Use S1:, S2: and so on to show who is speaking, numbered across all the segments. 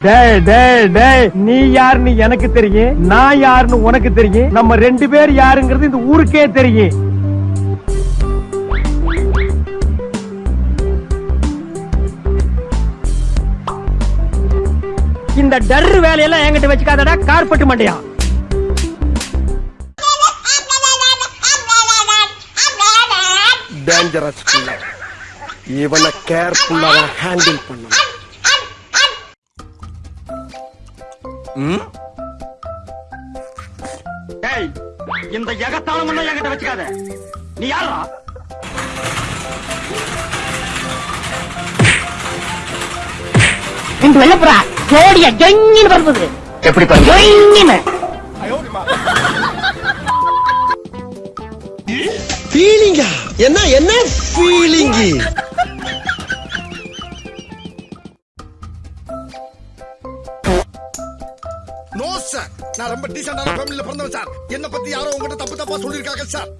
S1: டேய் டேய் டேய் நீ யாருன்னு எனக்கு தெரியும் நான் யாருன்னு உனக்கு தெரியும் நம்ம ரெண்டு பேர் யாருங்கிறது இந்த ஊருக்கே தெரியும். இந்த டர் வேலையெல்லாம் என்கிட்ட வச்சுக்காதடா கார்பெட் மண்டையா.
S2: டேஞ்சரஸ் இவனை கேர்ஃபுல்லாக ஹேண்டில் பண்ணணும்.
S1: இந்த எகத்தாளம் என்கிட்ட வச்சுக்காத. நீ யாரா
S3: ரெண்டு வெள்ளப்புறா ஜோடியா ஜொங்கின்னு பரப்புது.
S2: எப்படி
S3: ஜொங்கின்னு.
S2: ஃபீலிங்கா என்ன என்ன ஃபீலிங்
S4: நான் ரொம்ப டீசென்டான ஃபேமிலில பிறந்தவன் சார். என்ன பத்தி யாரோ உங்ககிட்ட தப்பு தப்பா சொல்லிருக்காங்க சார்.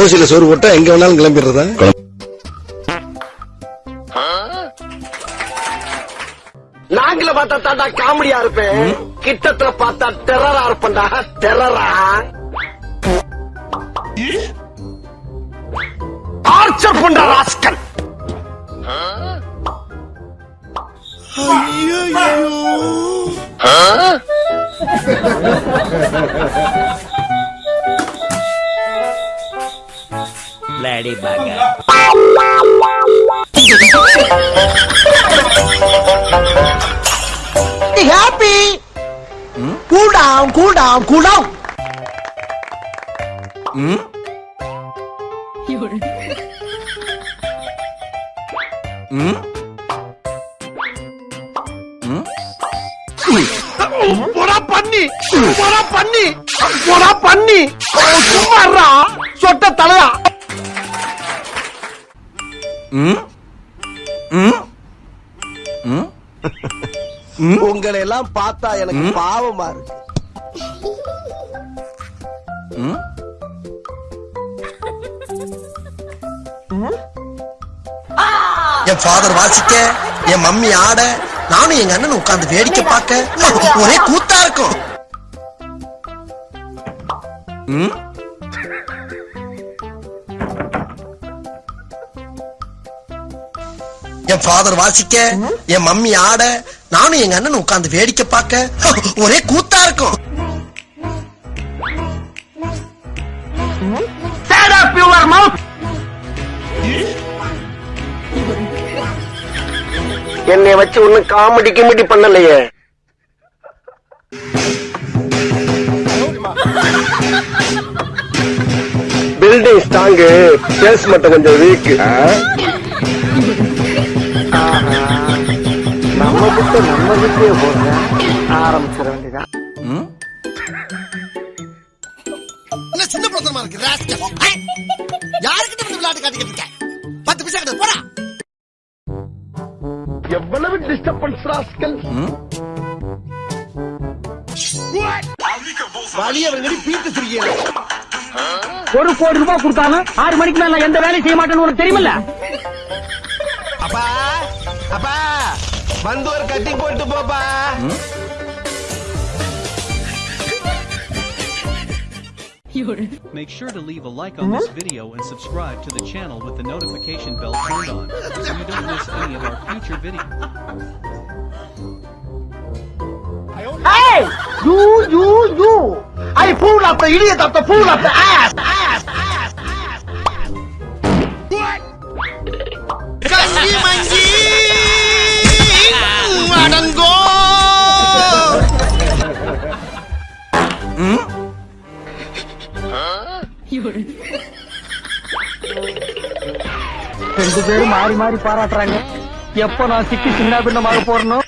S2: ஓசில சோறு போட்டா எங்க வேணாலும் கிளம்பிடுறதா? நாங்கள பார்த்தா தாண்டா காமெடியா இருப்பேன். கிட்டத்துல பார்த்தா டெரரா இருப்பேன்டா. டெரரா டார்ச்சர் பண்ற rascal
S3: happy cool down cool down cool down
S2: போடா பண்ணி போடா பண்ணி போடா பண்ணி சும்மாறா சொட்ட தலையா உங்களை எல்லாம் பார்த்தா எனக்கு பாவமா இருக்கு
S5: என் ஃபாதர் வாசிக்க என் மம்மி ஆட நானும் எங்க அண்ணன் உட்கார்ந்து வேடிக்கை பார்க்க ஒரே கூத்தா இருக்கும். என் ஃபாதர் வாசிக்க என் மம்மி ஆட நானும் எங்க அண்ணன் உட்கார்ந்து வேடிக்கை பார்க்க ஒரே கூத்தா இருக்கும்.
S2: என்னை வச்சு ஒன்னும் காமெடி கிமெடி பண்ணலையே. பில்டிங் ஸ்ட்ராங்கு சேல்ஸ் மட்டும் கொஞ்சம் வீக்
S1: நம்ம கிட்ட நம்ம கிட்டே போடுற ஆரம்பிச்சிட வேண்டியதான்
S4: என்ன சின்ன பிரச்சனமா இருக்கு யாருக்கிட்ட வந்து விளையாட்டு காட்டிக்கிட்டு இருக்க? பத்து பைசா கிட்ட போடா.
S2: எவ்வளவு டிஸ்டர்பன்ஸ் ராஸ்கல்
S4: வழி அவங்கடி பீத்து சிரிக்கிறேன்
S1: ஒரு கோடி ரூபாய் கொடுத்தாலும் ஆறு மணிக்கு மேல நான் எந்த வேலையும் செய்ய மாட்டேன்னு உனக்கு தெரியுமில்ல?
S2: அப்பா அப்பா. வந்து ஒரு கட்டிங் போட்டு போப்பா
S6: Make sure to leave a like on this video and subscribe to the channel with the notification bell turned on so you don't miss any of our future videos.
S3: Hey! You, you, you! I pull up the idiot of the fool of the ass! ass, ass, ass, ass.
S4: கஞ்சி மஞ்சி அடங்கோ
S1: ரெண்டு பேரும் மாறி மாறி பாராட்டுறாங்க. எப்ப நான் சிக்கி சின்ன பின்னமாக போறணும்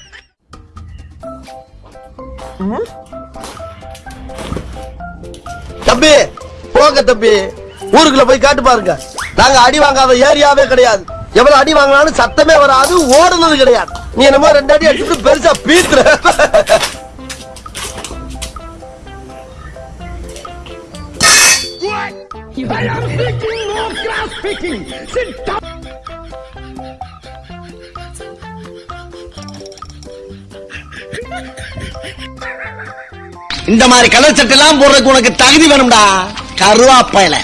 S2: தம்பி போங்க தம்பி. ஊருக்குள்ள போய் காட்டு பாருங்க. நாங்க அடி வாங்காத ஏரியாவே கிடையாது. எவ்வளவு அடி வாங்கினாலும் சத்தமே வராது ஓடுனது கிடையாது. நீ என்னமோ ரெண்டு அடி அடிச்சுட்டு பெருசா பீத்துற. இந்த மாதிரி கலர் சட்டை எல்லாம் போடுறதுக்கு உனக்கு தகுதி வேணும்டா. கருவாப்பையில.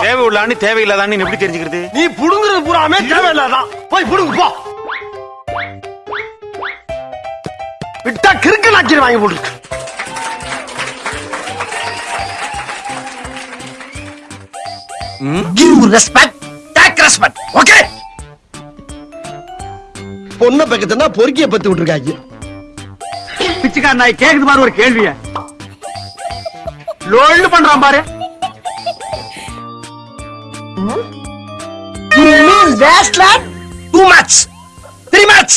S7: தேவை உள்ளான்னு தேவையில்லாதான்னு எப்படி தெரிஞ்சுக்கிறது?
S1: நீ புடுங்குறது பூராமே தேவையில்லாதான். போய் புடுங்கு போ. விட்டா கிறுக்கு நாக்கி வாங்கி போட்டுருக்கு.
S2: Give respect take respect okay பொண்ணை பக்கத்துனா பொறுக்கிய பத்தி விட்டுருக்காங்க.
S1: பிச்சைக்கார நாய் கேக்குது பாரு ஒரு கேள்விய. லோல்னு பண்றான் பாரு.
S2: You mean that's like too much, three much.